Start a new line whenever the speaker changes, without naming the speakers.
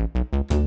Música